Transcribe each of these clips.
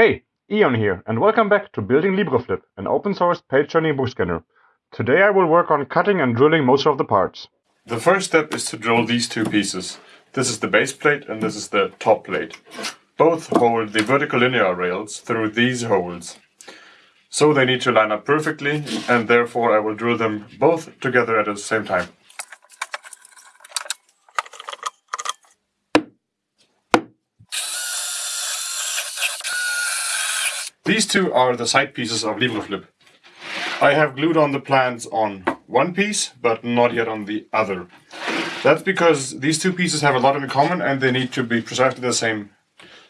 Hey, Ion here, and welcome back to Building LibreFlip, an open source page turning book scanner. Today I will work on cutting and drilling most of the parts. The first step is to drill these two pieces. This is the base plate and this is the top plate. Both hold the vertical linear rails through these holes. So they need to line up perfectly and therefore I will drill them both together at the same time. These two are the side pieces of LibreFlip. I have glued on the plans on one piece, but not yet on the other. That's because these two pieces have a lot in common and they need to be precisely the same.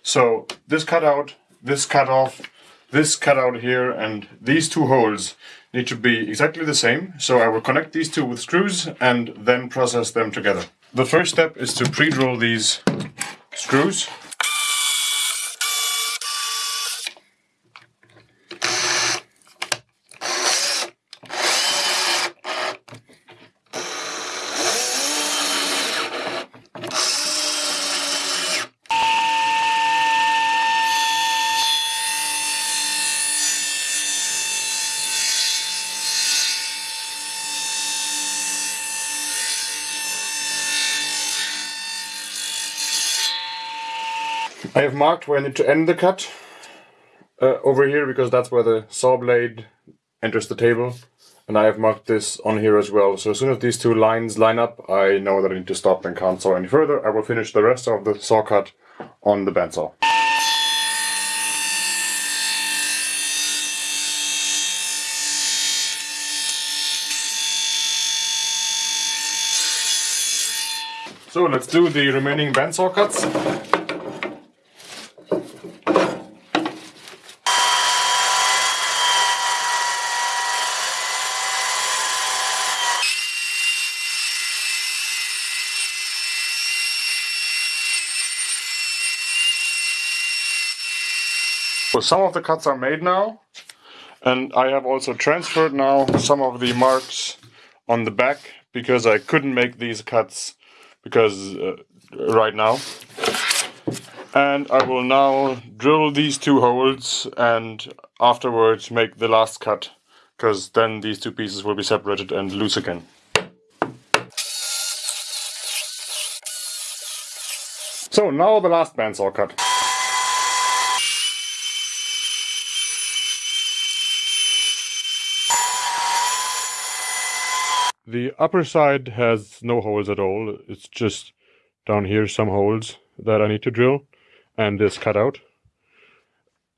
So this cutout, this cut off, this cutout here, and these two holes need to be exactly the same. So I will connect these two with screws and then process them together. The first step is to pre-drill these screws I have marked where I need to end the cut uh, over here because that's where the saw blade enters the table. And I have marked this on here as well. So as soon as these two lines line up, I know that I need to stop and can't saw any further. I will finish the rest of the saw cut on the bandsaw. So let's do the remaining bandsaw cuts. So some of the cuts are made now and I have also transferred now some of the marks on the back because I couldn't make these cuts because uh, right now and I will now drill these two holes and afterwards make the last cut because then these two pieces will be separated and loose again. So now the last bandsaw cut. The upper side has no holes at all. It's just down here some holes that I need to drill and this cutout.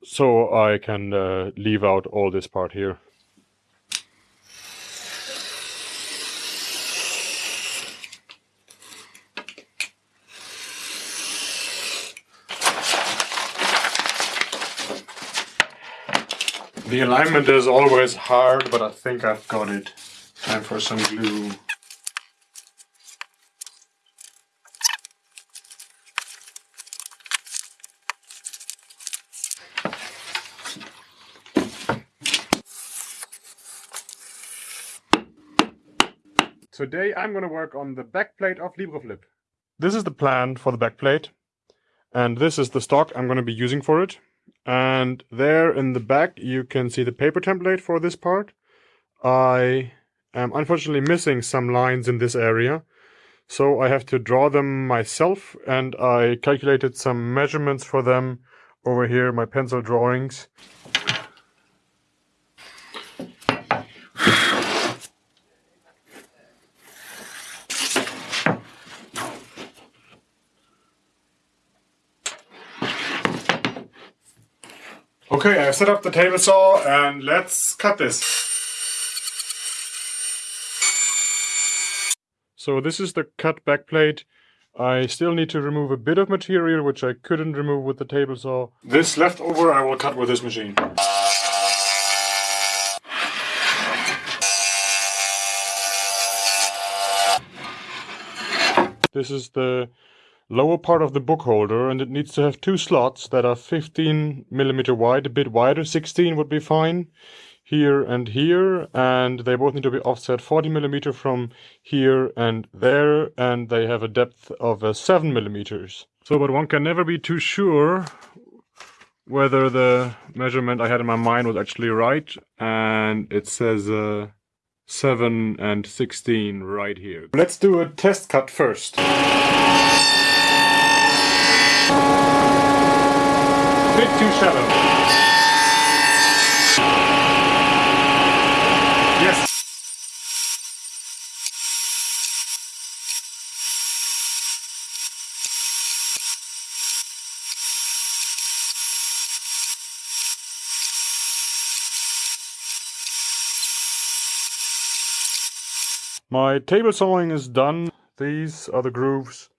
So I can uh, leave out all this part here. The alignment is always hard, but I think I've got it. Time for some glue. Today I'm going to work on the backplate of LibreFlip. This is the plan for the backplate and this is the stock I'm going to be using for it. And there in the back you can see the paper template for this part. I am unfortunately missing some lines in this area. So I have to draw them myself and I calculated some measurements for them over here, my pencil drawings. Okay, I've set up the table saw and let's cut this. So this is the cut back plate. I still need to remove a bit of material which I couldn't remove with the table saw. This leftover I will cut with this machine. This is the lower part of the book holder and it needs to have two slots that are 15 millimeter wide, a bit wider, 16 would be fine here and here and they both need to be offset 40 millimeter from here and there and they have a depth of uh, 7 millimeters. So but one can never be too sure whether the measurement I had in my mind was actually right, and it says uh, 7 and 16 right here. Let's do a test cut first. Bit too shallow. Yes. My table sawing is done. These are the grooves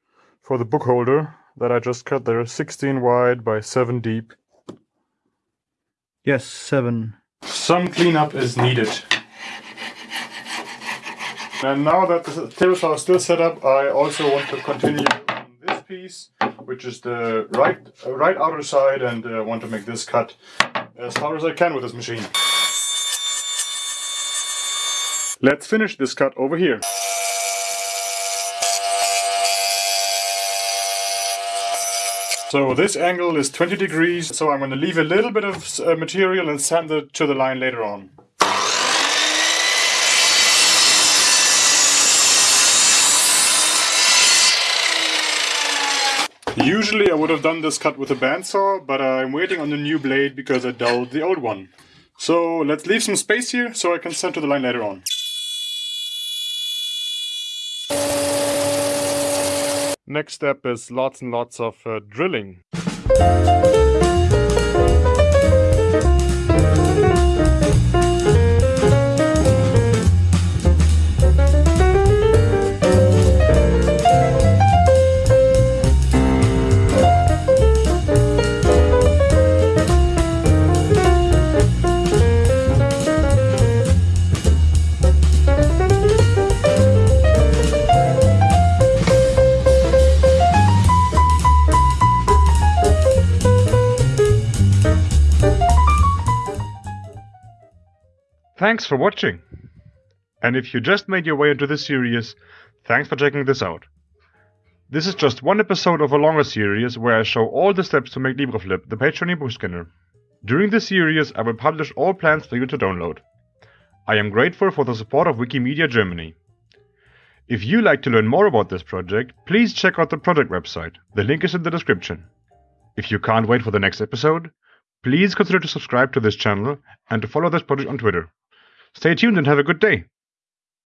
for the book holder that I just cut. They're 16 wide by 7 deep. Yes, seven. Some cleanup is needed. And now that the table saw is still set up, I also want to continue on this piece, which is the right right outer side, and uh, want to make this cut as far as I can with this machine. Let's finish this cut over here. So this angle is 20 degrees, so I'm going to leave a little bit of uh, material and sand it to the line later on. Usually I would have done this cut with a bandsaw, but I'm waiting on the new blade because I dulled the old one. So let's leave some space here so I can send to the line later on. Next step is lots and lots of uh, drilling. Thanks for watching. And if you just made your way into this series, thanks for checking this out. This is just one episode of a longer series where I show all the steps to make LibreFlip, the page turning book scanner. During this series, I will publish all plans for you to download. I am grateful for the support of Wikimedia Germany. If you like to learn more about this project, please check out the project website. The link is in the description. If you can't wait for the next episode, please consider to subscribe to this channel and to follow this project on Twitter. Stay tuned and have a good day.